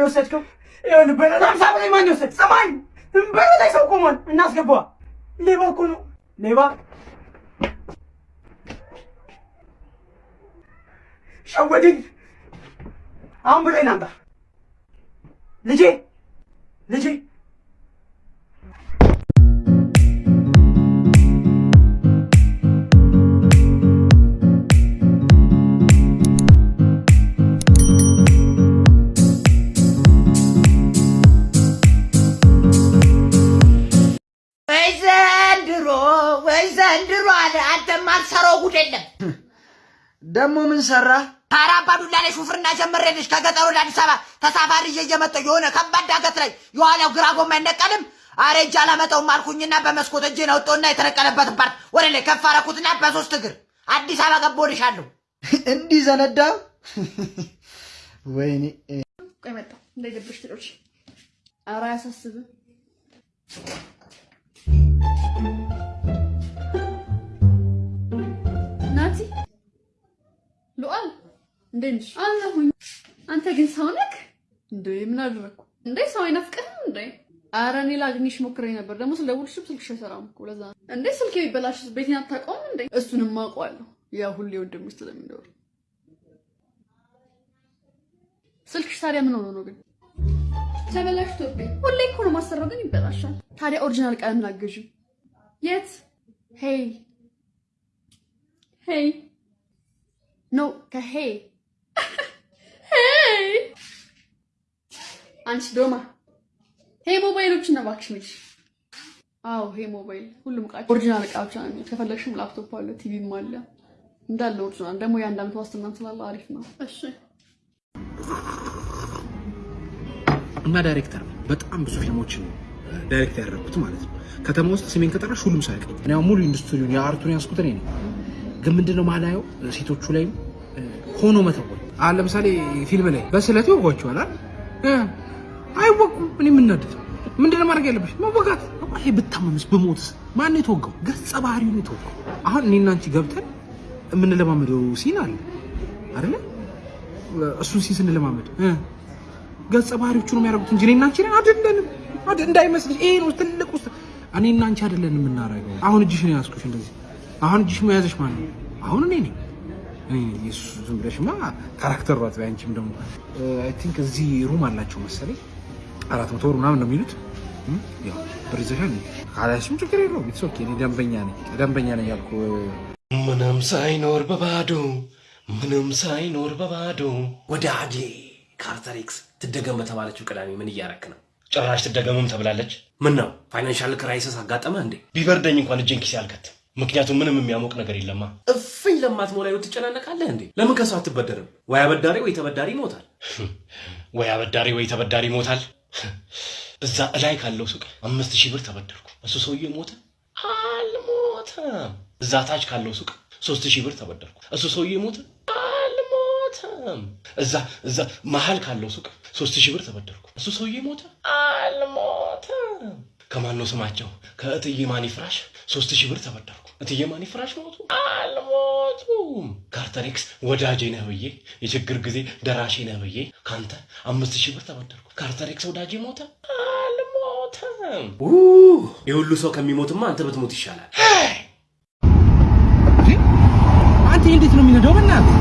ብር የወሰድከው? ይኸውልህ በረዳ ሀምሳ ብር ማን የወሰድ? ስማኝ በር ላይ ሰው ቆሟል። እናስገባ። ሌባ እኮ ነው ሌባ። ሸወድኝ። አሁን ብሬን አምጣ ልጄ ልጄ ደግሞ ምን ሰራ? አባዱላ ላይ ሹፍርና ጀምሬልሽ ከገጠር ወደ አዲስ አበባ ተሳፋሪ ይዤ እየመጣሁ የሆነ ከባድ ዳገት ላይ የኋላው ግራ ጎማ አይነቀልም። አረ እጅ አላመጣውም አልኩኝና በመስኮት እጄን አውጣሁና የተነቀለበትን part ወደ ላይ ከፍ አደረኩትና በሶስት እግር አዲስ አበባ ገባሁልሻለሁ። እንዲህ ተነዳ። ወይኔ ቆይ መጣሁ እንዳይደብርሽ ትሎች ኧረ አያሳስብም። ናቲ ሉአል እንዴት ነሽ? አለሁኝ። አንተ ግን ሰው ነህ እንዴ? ምን አደረግኩ እንዴ? ሰው አይናፍቅህም እንዴ? ኧረ እኔ ላግኝሽ ሞክሬ ነበር። ደግሞ ስደውልሽም ስልክሽ አይሰራም እኮ ለዛ ነው። እንዴ ስልክ ቢበላሽስ ቤቴን አታውቀውም እንዴ? እሱንም አውቀዋለሁ። ያ ሁሌ ወንድምሽ ስለሚኖር ስልክሽ ታዲያ ምን ሆኖ ነው ግን? ተበላሽቶብኝ። ሁሌ እኮ ነው ማሰራው ግን ይበላሻል። ታዲያ original ቀለም ላገዥ። የት? ሄይ ሄይ ኖ ከሄይ ሄይ አንቺ ዶማ ሄይ ሞባይሎችን ነው እባክሽ ነሽ። አዎ ሄይ ሞባይል ሁሉም እቃ original እቃ ብቻ ነው። ከፈለግሽም ላፕቶፕ አለ፣ ቲቪም አለ እንዳለ original። ደግሞ የአንድ ዓመት ዋስትና ስላለ አሪፍ ነው። እሺ እና ዳይሬክተር ነው። በጣም ብዙ ፊልሞችን direct ያደረኩት ማለት ነው። ከተማ ውስጥ ስሜን ከጠራሽ ሁሉም አሁን ሙሉ ኢንዱስትሪውን የ art ኡን ያስኩት እኔ ነኝ። ግን ምንድነው ማላየው ሴቶቹ ላይም ሆኖ መተወን። አሁን ለምሳሌ ፊልም ላይ በስለት ይወጓቸዋል አይወቁም። እኔ የምናደድ ምንድነው ማድረግ ያለብሽ? መወጋት። ይሄ ብታመምስ ብሞትስ ማን የተወጋው? ገጸ ባህሪው ነው የተወጋው። አሁን እኔና አንቺ ገብተን የምንለማመደው scene አለ አይደለ? እሱን scene ስንለማመድ ገጸ ባህሪዎቹ ነው የሚያደርጉት እንጂ እኔና አንቺ አይደለንም።? እንዳይመስልሽ ይሄ ነው ትልቅ ውስጥ እኔና አንቺ አይደለንም የምናደርገው። አሁን እጅሽ ነው ያዝኩሽ እንደዚህ። አሁን እጅሽ መያዝሽ ማን ነው? አሁን እኔ ነኝ። ዝም ብለሽማ character ሯት አንቺም ደግሞ I think እዚህ room አላቸው መሰለኝ አራት መቶ ወር ምናምን ነው የሚሉት። ያው ብር ይዘሻል ካላሽም ችግር የለውም። It's okay። እኔ ደንበኛ ነኝ ደንበኛ ነኝ ያልኩ ምንም ሳይኖር በባዶ ምንም ሳይኖር በባዶ ወዳጄ ካርተር ኤክስ ትደገም በተባለችው ቅዳሜ ምን እያረክ ነው? ጭራሽ ትደገሙም ተብላለች። ምን ነው financial crisis አጋጠመ እንዴ? ቢበርደኝ እንኳን እጄን ኪሴ አልከትም። ምክንያቱም ምንም የሚያሞቅ ነገር የለማ። እፍኝ ለማትሞላ ህይወት ትጨናነቃለህ እንዴ? ለምን ከሰው አትበደርም? ወይ አበዳሪ ወይ ተበዳሪ ይሞታል። ወይ አበዳሪ ወይ ተበዳሪ ይሞታል። እዛ እላይ ካለው ሱቅ አምስት ሺህ ብር ተበደርኩ። እሱ ሰውዬ ሞተ? አልሞተም። እዛ ታች ካለው ሱቅ ሶስት ሺህ ብር ተበደርኩ። እሱ ሰውዬ ሞተ? አልሞተም። እዛ እዛ መሀል ካለው ሱቅ ሶስት ሺህ ብር ተበደርኩ። እሱ ሰውዬ ሞተ? አልሞተም። ከማን ነው ስማቸው? ከእትዬ ማኒ ፍራሽ ሶስት ሺህ ብር ተበደርኩ። እትዬ ማኒ ፍራሽ ሞቱ? አልሞቱም። ካርተር ኤክስ ወዳጄ ነህ ብዬ የችግር ጊዜ ደራሼ ነህ ብዬ ካንተ አምስት ሺህ ብር ተበደርኩ። ካርተር ኤክስ ወዳጄ ሞተ? አልሞተም። ይህ ሁሉ ሰው ከሚሞትማ አንተ ብትሞት ይሻላል። አንተ እንዴት ነው የሚነዳው? በእናትህ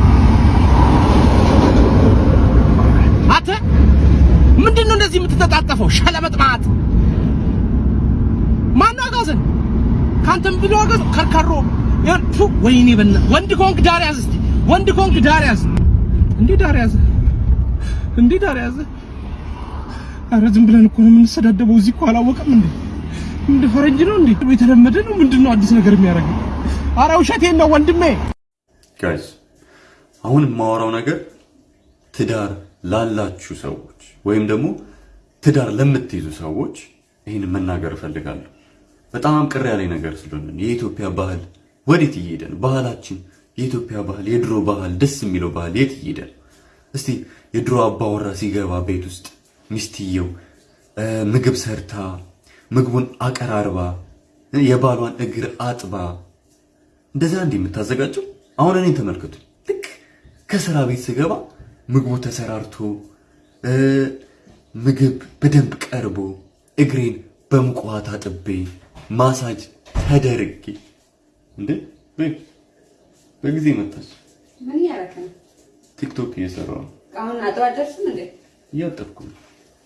አንተ ምንድን ነው እንደዚህ የምትተጣጠፈው? ሸለመጥማት አጋዘን? ካንተም ብሎ አጋዘን ከርከሮ ያንቱ ወይኔ በና ወንድ ኮንክ ዳር ያዝ እስቲ። ወንድ ኮንክ ዳር ያዝ። እንዴ ዳር ያዝ እንዴ ዳር ያዝ ኧረ ዝም ብለን እኮ ነው የምንሰዳደበው። እዚህ እኮ አላወቀም እንዴ? እንደ ፈረንጅ ነው እንዴ? የተለመደ ነው። ምንድን ነው አዲስ ነገር የሚያደርገው? ኧረ ውሸቴን ነው ወንድሜ። guys አሁን የማወራው ነገር ትዳር ላላችሁ ሰዎች ወይም ደግሞ ትዳር ለምትይዙ ሰዎች ይህን መናገር እፈልጋለሁ። በጣም ቅር ያለኝ ነገር ስለሆነ የኢትዮጵያ ባህል ወዴት እየሄደ ነው? ባህላችን፣ የኢትዮጵያ ባህል፣ የድሮ ባህል፣ ደስ የሚለው ባህል የት እየሄደ ነው? እስቲ የድሮ አባወራ ሲገባ ቤት ውስጥ ሚስትየው ምግብ ሰርታ ምግቡን አቀራርባ የባሏን እግር አጥባ እንደዛ እንዲህ የምታዘጋጀው አሁን እኔን ተመልከቱ። ልክ ከስራ ቤት ስገባ ምግቡ ተሰራርቶ ምግብ በደንብ ቀርቦ እግሬን ውሃ ታጥቤ ማሳጅ ተደርጌ እንዴ በይ፣ በጊዜ መጣች። ምን ነው? ቲክቶክ እየሰራሁ ነው። አሁን አጥባ ደርስም እንዴ? እያጠብኩ ነው።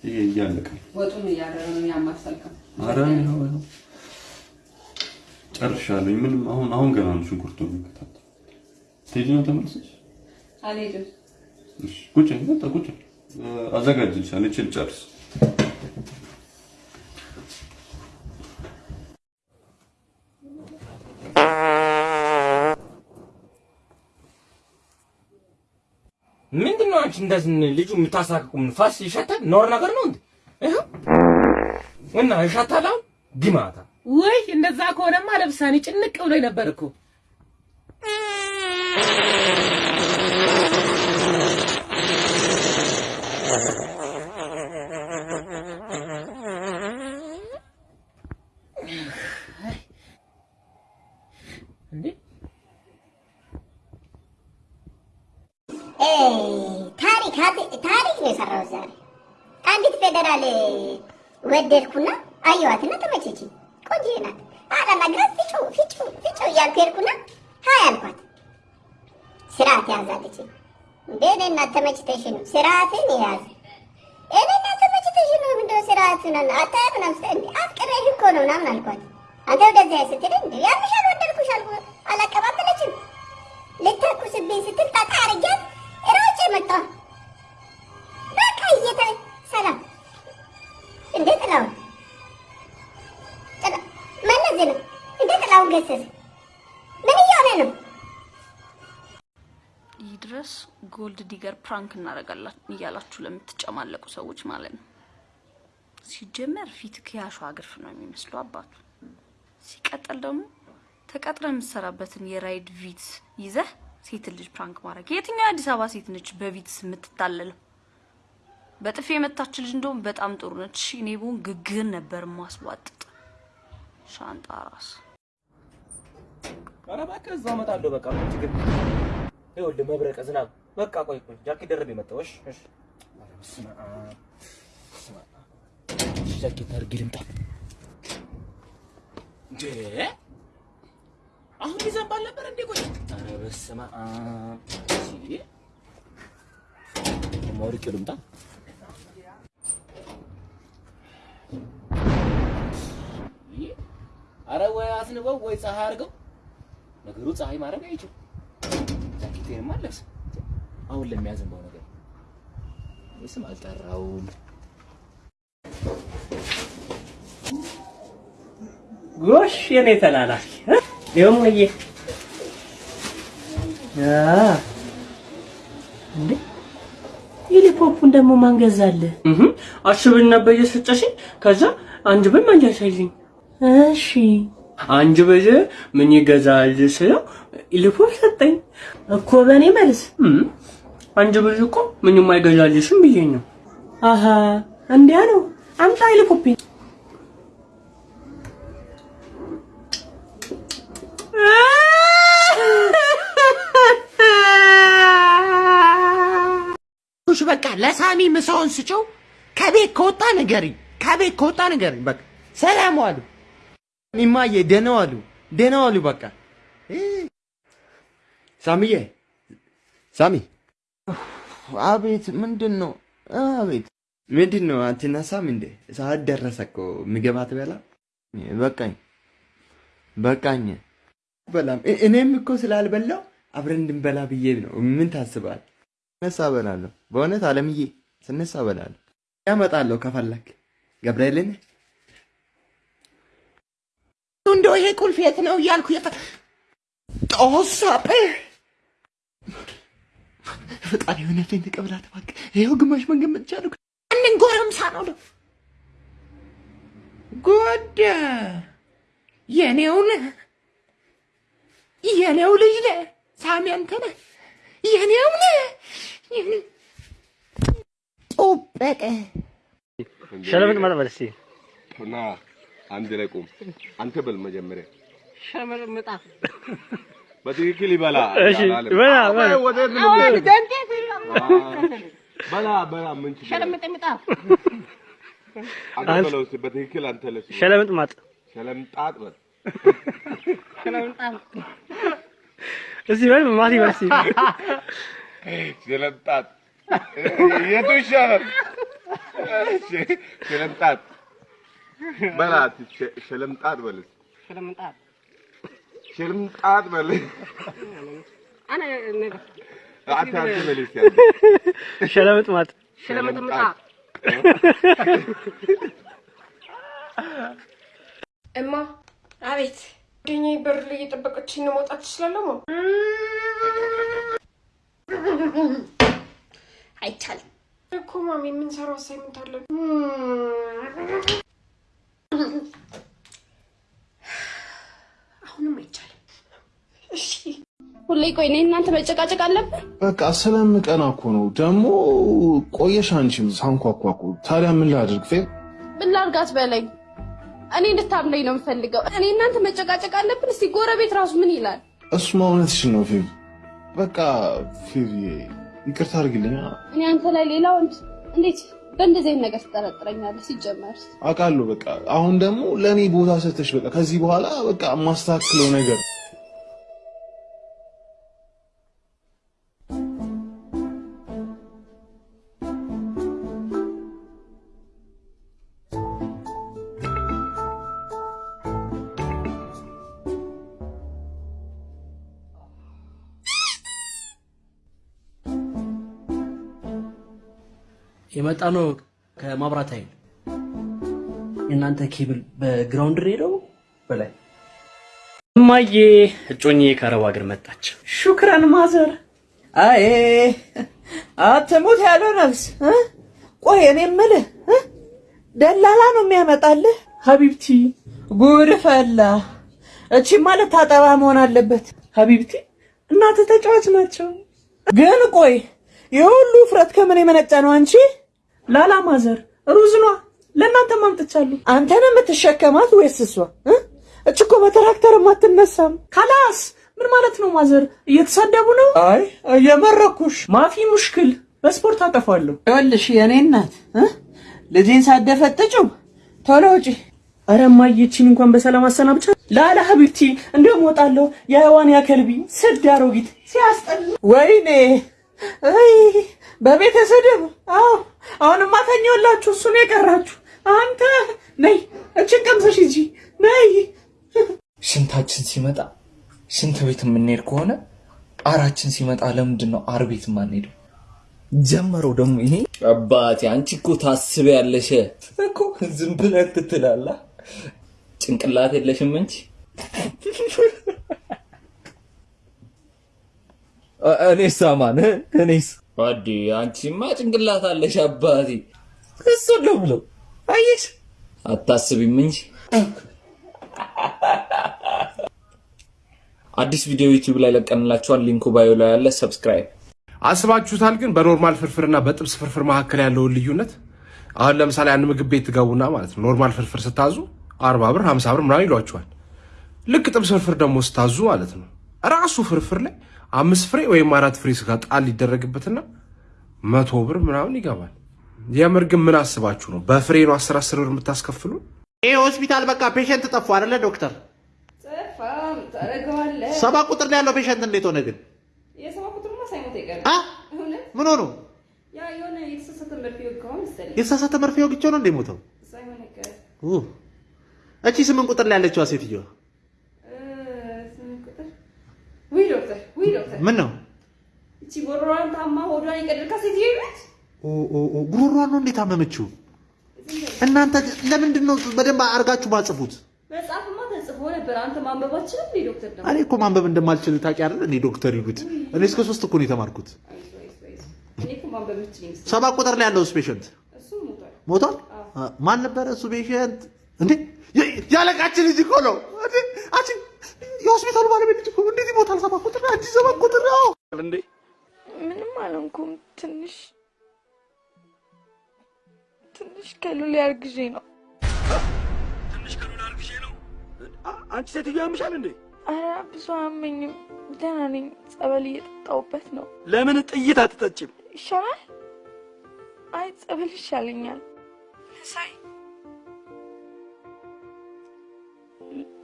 ይሄ እያለቀ ነው። ወጡን እያደረ ነው ያማሰልከው። ኧረ ይኸው ይኸው ጨርሻለሁ። ምንም አሁን አሁን ገና ነው ሽንኩርቱ የሚከታተል ትሄጂ ነው ተመልሰሽ? አልሄድም። እሺ ቁጭ ቁጭ አዘጋጅልሻለሁ። እችል ጨርስ አንቺ እንደዚህ ልጁ የምታሳቅቁ? ፋስ ይሸታል? ኖር ነገር ነው እንዴ? ይኸው እና ይሸታል። አሁን ዲማታ ውይ እንደዛ ከሆነማ ለብሳኔ ጭንቅ ብሎ ነበር እኮ። ወደድኩና አየኋትና ተመቸችኝ። ቆንጆ ናት። አላናግራት ፍጩ ፍጩ ፍጩ እያልኩ ሄድኩና ሀይ አልኳት። ስርዓት ያዛለች። እንዴ እናት ተመችተሽ ነው ስርዓትን ያዝ። gold digger prank እናደርጋለን እያላችሁ ለምትጨማለቁ ሰዎች ማለት ነው። ሲጀመር ፊት ከያሹ አግርፍ ነው የሚመስለው አባቱ። ሲቀጥል ደግሞ ተቀጥረህ የምትሰራበትን የራይድ ቪትስ ይዘህ ሴት ልጅ prank ማድረግ የትኛው የአዲስ አበባ ሴት ነች በቪትስ የምትታለለው? በጥፊ የመታች ልጅ እንደውም በጣም ጥሩ ነች። እኔ ብሆን ግግህን ነበር ማስቧጥጥ። ሻንጣ ራስ ኧረ እባክህ እዛው እመጣለሁ። በቃ ችግር ይኸውልህ፣ መብረቀ ዝናብ በቃ ቆይ ቆይ፣ ጃኬት ደርቤ መጣሁ። እሺ እሺ። ጃኬት አድርጌ ልምጣ እንዴ? አሁን ይዘንባል ነበር እንዴ? ቆይ ኧረ በስመ አብ አውልቄው ልምጣ። ኧረ ወይ አስንበው ወይ ፀሐይ አድርገው። ነገሩ ፀሐይ ማድረግ አይችል ጃኬቴንም አለብስ አሁን ለሚያዘንበው ነገር ስም አልጠራውም። ጎሽ የኔ ተላላኪ ደሞዬ እንዴ ሄሊፖፑን ደግሞ ማን ገዛልህ? አስብን ነበር እየሰጠሽኝ። ከዛ አንድ ብር መለሰልኝ። እሺ አንድ ብር ምን ይገዛል ስለው ሄሊፖፕ ሰጠኝ እኮ በእኔ መልስ አንድ ብር እኮ ምንም አይገዛልሽም ብዬ ነው። አሀ እንዲያ ነው። አምጣ እሺ በቃ ለሳሚ ምሳውን ስጭው። ከቤት ከወጣ ንገሪኝ፣ ከቤት ከወጣ ንገሪኝ። በቃ ሰላም ዋሉ። እማዬ ደህና ዋሉ፣ ደህና ዋሉ። በቃ ሳሚዬ፣ ሳሚ። አቤት፣ ምንድን ነው? አቤት፣ ምንድን ነው? አትነሳም እንዴ? ሰዓት ደረሰ እኮ። ምግብ አትበላ? በቃኝ፣ በቃኝ። በላም እኔም እኮ ስላልበላው አብረን እንድንበላ ብዬ ነው። ምን ታስባል? ስነሳ እበላለሁ። በእውነት አለምዬ፣ ስነሳ እበላለሁ። ያመጣለሁ ከፈለክ ገብርኤልን እንደው ይሄ ቁልፍ የት ነው እያልኩ የፈ ጦሳጴ ፈጣሪ እውነቴን ተቀብላት እባክህ። ይኸው ግማሽ መንገድ መጥቻለሁ። ማንን ጎረምሳ ነው ደ ጎደ የኔው ነህ የኔው ልጅ ነህ! ሳሚ አንተ ነህ! የኔው ጦበቀ ሸለምጥ መጥበል እስቲ። ና አንድ ላይ ቁም። አንተ በል መጀመሪያ ሸመርምጣ በትክክል ይበላ። እሺ፣ በላ፣ በላ።? በላ በላ ምን? ሸለምጥምጣ አንተ በለው እስኪ በትክክል አንተ ለስ ሸለምጥማጥ ሸለምጣጥ በል ሸለምጣም እዚህ በል ማቲ በል እስኪ። ሸለምጣጥ የቱ ይሻላል? እሺ፣ ሸለምጣጥ በላ ሸ- ሸለምጣጥ በል እስኪ። ሸለምጣም ሸለምጣጥ በል አነ እማ አቤት! ጓደኛዬ በር ላይ እየጠበቀችኝ ነው መውጣት ትችላለሁ አይቻልም። እኮ ማሚ የምንሰራው አሳይመንት አለን አሁንም አይቻልም እሺ ሁሌ ቆይ እኔ እናንተ መጨቃጨቅ አለብን? በቃ ስለምቀና እኮ ነው። ደግሞ ቆየሽ አንቺም ሳንኳኳ እኮ። ታዲያ ምን ላድርግ? ፌ ምን ላድርጋት በለኝ። እኔ እንድታምለኝ ነው የምፈልገው። እኔ እናንተ መጨቃጨቅ አለብን? እስቲ ጎረቤት ራሱ ምን ይላል? እሱማ እውነትሽን ነው ፌ። በቃ ፌ ይቅርታ አድርግልኝ። እኔ አንተ ላይ ሌላ ወንድ እንዴት በእንደዚህ አይነት ነገር ትጠረጥረኛለህ? ሲጀመር አውቃለሁ። በቃ አሁን ደግሞ ለእኔ ቦታ ሰተሽ በቃ ከዚህ በኋላ በቃ የማስተካክለው ነገር የመጣ ነው ከማብራት ኃይል የእናንተ ኬብል በ ground ሬዲዮ በላይ እማዬ እጮኜ ከአረብ ሀገር መጣች። شكرا mother። አይ አትሙት ያለው ነፍስ እ? ቆይ እኔ የምልህ እ? ደላላ ነው የሚያመጣልህ? حبيبتي ጉድ ፈላ። እቺ ማለት ታጠባ መሆን አለበት። حبيبتي እናት ተጫዋች ናቸው። ግን ቆይ የሁሉ ውፍረት ከምን የመነጨ ነው? አንቺ لا لا mother ሩዝ ኗ ለእናንተ ማምጥቻለሁ። አንተ ነው የምትሸከማት ወይስ እሷ? እ? እች እኮ በትራክተርም አትነሳም። خلاص ምን ማለት ነው mother? እየተሳደቡ ነው? አይ እየመረኩሽ። مافي مشكل በስፖርት አጠፋለሁ። ይኸውልሽ የእኔ እናት እ? ልጄን ሳትደፈጥጪው ቶሎ ውጪ። ኧረ እማዬ ይቺን እንኳን በሰላም አሰናብቻ። لا لا حبيبتي እንደውም እወጣለሁ። የህዋን ያከልቢ ስድ አሮጊት ሲያስጠላ። ወይኔ በቤተሰድብ አዎ፣ አሁንማ ተኛላችሁ። እሱን የቀራችሁ አንተ ነይ፣ እችን ቀምሰሽ ሂጂ ነይ። ሽንታችን ሲመጣ ሽንት ቤት የምንሄድ ከሆነ አራችን ሲመጣ ለምንድን ነው አር ቤት የማንሄደው? ጀመረው ደግሞ ይሄ አባቴ። አንቺ እኮ ታስቢያለሽ እኮ ዝም ብለህ ትትላለህ። ጭንቅላት የለሽም እንጂ እኔስ አማን እኔስ አዲ አንቺማ ጭንቅላት አለሽ አባቴ። እሱ ነው ብለው አየሽ፣ አታስቢም እንጂ አዲስ ቪዲዮ ዩቲዩብ ላይ ለቀንላችኋል። link ኡ bio ላይ ያለ subscribe አስባችሁታል? ግን በ normal ፍርፍርና በጥብስ ፍርፍር መካከል ያለውን ልዩነት አሁን ለምሳሌ አንድ ምግብ ቤት ትገቡና ማለት ነው normal ፍርፍር ስታዙ አርባ ብር ሀምሳ ብር ምናምን ይሏችኋል። ልክ ጥብስ ፍርፍር ደግሞ ስታዙ ማለት ነው ራሱ ፍርፍር ላይ አምስት ፍሬ ወይም አራት ፍሬ ስጋ ጣል ይደረግበትና መቶ ብር ምናምን ይገባል። የምር ግን ምን አስባችሁ ነው በፍሬ ነው አስር አስር ብር የምታስከፍሉ? ይህ ሆስፒታል በቃ patient ጠፉ አይደለ ዶክተር? ሰባ ቁጥር ላይ ያለው patient እንዴት ሆነ ግን? ምን ሆኑ? ያ የሆነ የተሳሳተ መርፌ ወግቼው ነው እንደ ሞተው? እቺ ስምንት ቁጥር ላይ ያለችዋ ሴትዮዋ ምን ነው? እቺ ጎሮሯን ታማ ሆዷን የቀደድካ ኦ ኦ ጉሮሯን ነው እንዴት አመመችው? እናንተ ለምንድን ነው በደንብ አርጋችሁ ማጽፉት? መጽሐፍማ ተጽፎ ነበር። አንተ ማንበባችንም እንዴ ዶክተር ደግሞ እኔ እኮ ማንበብ እንደማልችል ታውቂ አይደል? እኔ ዶክተር ይሉት እኔ እስከ ሶስት እኮ ነው የተማርኩት። እኔ እኮ ማንበብ የምችል ይመስለኛል። ሰባ ቁጥር ላይ ያለው እሱም ሞቷል። ማን ነበረ እሱ ፔሸንት? እንዴ ያለቃችን ልጅ እኮ ነው! አንቺ የሆስፒታሉ ባለቤት ልጅ እኮ እንዴት ይሞታል? ሰባ ቁጥር አንቺ ሰባ ቁጥር ነው እንዴ! ምንም አልሆንኩም። ትንሽ ትንሽ ከሉል ያርግዤ ነው። አንቺ ሴትዮ ያምሻል እንዴ? ኧረ ብዙ አይ ጸበል ይሻለኛል። ሳይ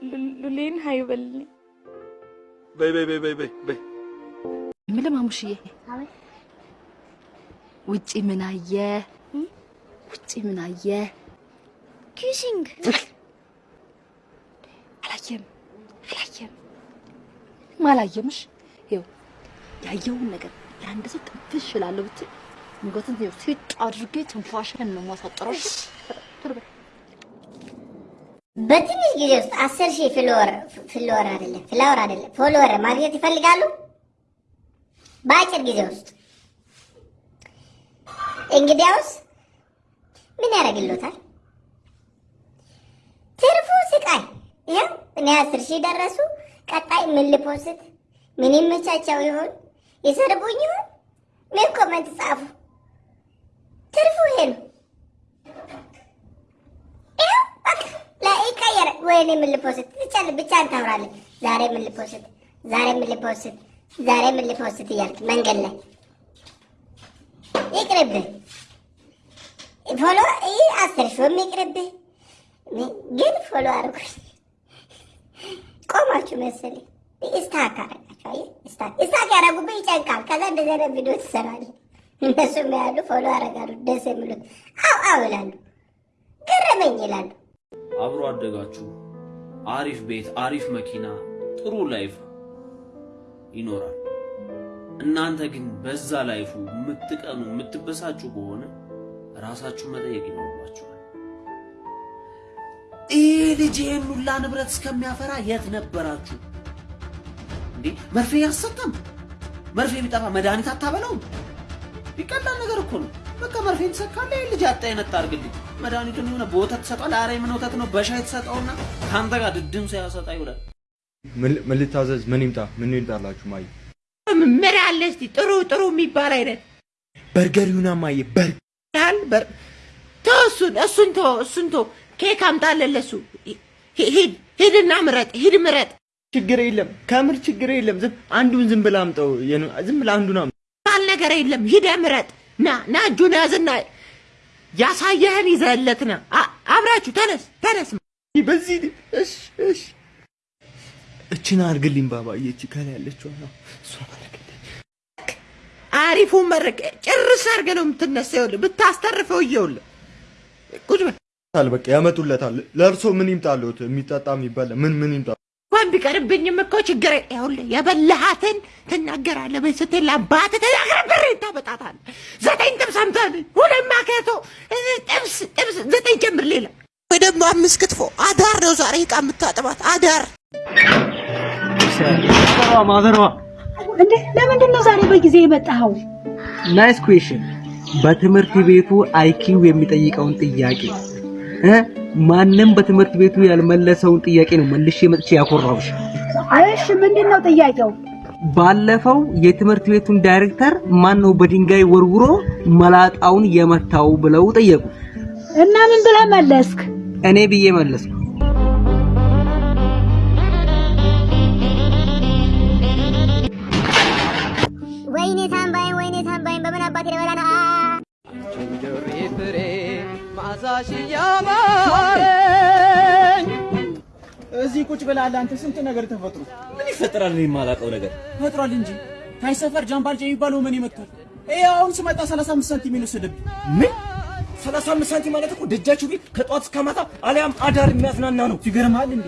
ሉሌን ሀይ በልልኝ። በይ በይ በይ በይ በይ በይ የምልህ ማሙሽዬ ውጪ ምን አየ? ውጪ ምን አየ? kissing አላየም አላየም ማላየምሽ ይኸው ያየውን ነገር ለአንድ ሰው ትንፍሽ እላለሁ ብትይ አንገትን ይኸው ሲጥ አድርጌ ትንፋሽን ነው የማሳጥረው። እሺ? ቶሎ በይ። በትንሽ ጊዜ ውስጥ አስር ሺህ flower flower አይደለም flower አይደለም follower ማግኘት ይፈልጋሉ። በአጭር ጊዜ ውስጥ እንግዲያውስ ምን ያደርግሎታል? ትርፉ ስቃይ። ይኸው እኔ አስር ሺህ ደረሱ። ቀጣይ ምን ል post? ምን ይመቻቸው ይሆን? ይሰርቡኝ ይሆን? ምን comment ጻፉ? ትርፉ ይሄ ነው። ይኸው በቃ ቀየረ። ወይኔ ምን ል post? ብቻ ብቻህን ታወራለህ። ዛሬ ምን ል post? ዛሬ ምን ል post? ዛሬ ምን ል post እያልክ መንገድ ላይ ይቅርብህ። follow ይህ አስር ሺህም ይቅርብህ። ግን follow አድርጉኝ። ቆማችሁ መሰለኝ stuck አደረጋችሁ። አየህ stuck ያደረጉብህ ይጨንቃል። ከዛ እንደዚህ አይነት ቪዲዮ ትሰራለህ። እነሱም ያሉ follow ያደርጋሉ። ደስ የሚሉት አው አው ይላሉ፣ ገረመኝ ይላሉ። አብሮ አደጋችሁ አሪፍ ቤት፣ አሪፍ መኪና፣ ጥሩ life ይኖራል። እናንተ ግን በዛ life ኡ የምትቀኑ የምትበሳጩ ከሆነ ራሳችሁ መጠየቅ ይኖርባችኋል። ይህ ልጅ ይህን ሁላ ንብረት እስከሚያፈራ የት ነበራችሁ እንዴ? መርፌ ያሰጠም መርፌ ቢጠፋ መድኃኒት አታበላውም? ይቀላል ነገር እኮ ነው። በቃ መርፌ ትሰካለህ። ይህን ልጅ አጣ አይነት አድርግልኝ። መድኃኒቱን የሆነ በወተት ትሰጠዋለህ። ኧረ ምን ወተት ነው? በሻይ ትሰጠውና ከአንተ ጋር ድድም ሳያሰጣ ይውላል። ምን- ምን ልታዘዝ? ምን ይምጣ? ምን ይምጣላችሁ? ማየ ምን አለ እስቲ ጥሩ ጥሩ የሚባል አይነት በርገር ይሁና ማየ በርገር በር ተው እሱን እሱን ተው እሱን ተው ኬክ አምጣለን ለሱ ሂድ ሂድና ምረጥ ሂድ ምረጥ ችግር የለም ከምር ችግር የለም። ዝም አንዱን ዝም ብላ አምጠው። ዝም ብላ አንዱን አምጠው። ባል ነገር የለም ሂደ ምረጥ ና ና እጁን ያዝና ያሳየህን ይዘህለት ና አ- አብራችሁ ተነስ ተነስ በዚህ እሺ እሺ እችን አድርግልኝ ባባዬ። እቺ ከላይ ያለችው ነው እሷ አሪፉን መረቅ ጭርስ አድርገህ ነው የምትነሳ ይኸውልህ ብታስተርፈው እየውልህ ቁጭ በል በቃ ያመጡለታል። ለእርሶ ምን ይምጣልዎት? የሚጠጣ የሚበላ ምን ምን ይምጣ? እንኳን ቢቀርብኝም እኮ ችግር የለ- ይኸውልህ የበላሃትን ትናገራለህ። በይ ስትል ለአባትህ ተናግረህ ብርህን ታመጣታለህ። ዘጠኝ ጥብስ አምጣልኝ፣ ሁለት ማከቶ ጥብስ ጥብስ ዘጠኝ ጨምር ሌላ ወይ ደግሞ አምስት ክትፎ። አዳር ነው ዛሬ ዕቃ የምታጥባት አዳር። ማዘሯ እንዴ ለምንድን ነው ዛሬ በጊዜ የመጣኸው? ናይስ ኩዌሽን። በትምህርት ቤቱ አይኪው የሚጠይቀውን ጥያቄ ማንም በትምህርት ቤቱ ያልመለሰውን ጥያቄ ነው መልሼ መጥቼ ያኮራሁሽ። እሺ ምንድን ነው ጥያቄው? ባለፈው የትምህርት ቤቱን ዳይሬክተር ማን ነው በድንጋይ ወርውሮ መላጣውን የመታው ብለው ጠየቁ። እና ምን ብለህ መለስክ? እኔ ብዬ መለስኩ። ወይኔ ታምባይን ወይኔ ታምባይን በምን አባቴ ልበላ ያማረኝ እዚህ ቁጭ ብለሃል አንተ። ስንት ነገር ተፈጥሮ ምን ይፈጠራል? እኔ የማላውቀው ነገር ፈጥሯል እንጂ ታይ ሰፈር ጃምባልጃ የሚባለው ምን ይመጣል? ይሄ አሁን ስመጣ 35 ሳንቲም የወሰደብኝ ምን 35 ሳንቲም ማለት እኮ ደጃችሁ ቤት ከጧት እስከ ማታ አሊያም አዳር የሚያዝናና ነው። ይገርምሃል እንዴ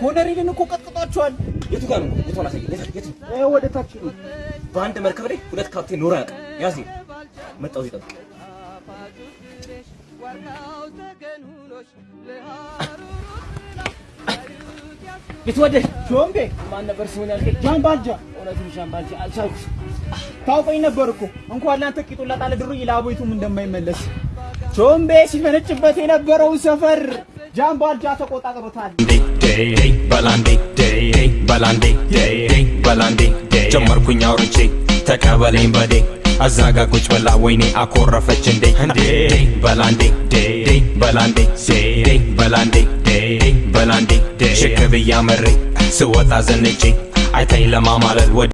ኮነሪልን እኮ ቀጥቅጧቸዋል። የቱ ጋር ነው? የቱ ነው? የቱ ወደ ታች ነው። በአንድ መርከብ ላይ ሁለት ካፕቴን ኖሮ ያውቃል። ያዝ መጣው ይጠብቅ የተወደድ ጆምቤ ማን ነበር ስሙን ያልከኝ? ጃምባልጃ። እውነቱን ጃምባልጃ አልቻልኩት። ታውቀኝ ነበር እኮ እንኳን ለአንተ ቂጡን ላጣለ ድሩኝ ለአቦይቱም እንደማይመለስ ጆምቤ ሲፈነጭበት የነበረውን ሰፈር ጃምባልጃ ተቆጣጥሮታል። በላንዴ በላንዴ በላንዴ ጀመርኩኝ አውርቼ ተቀበለኝ በዴ አዛጋ ቁጭ ብላ ወይኔ አኮረፈች እንዴ? እንዴ? በላንዴ በላንዴ በላንዴ በላንዴ ሽክ ብያ መሬ ስወጣ ዘንጬ አይታኝ ለማማለል ወደ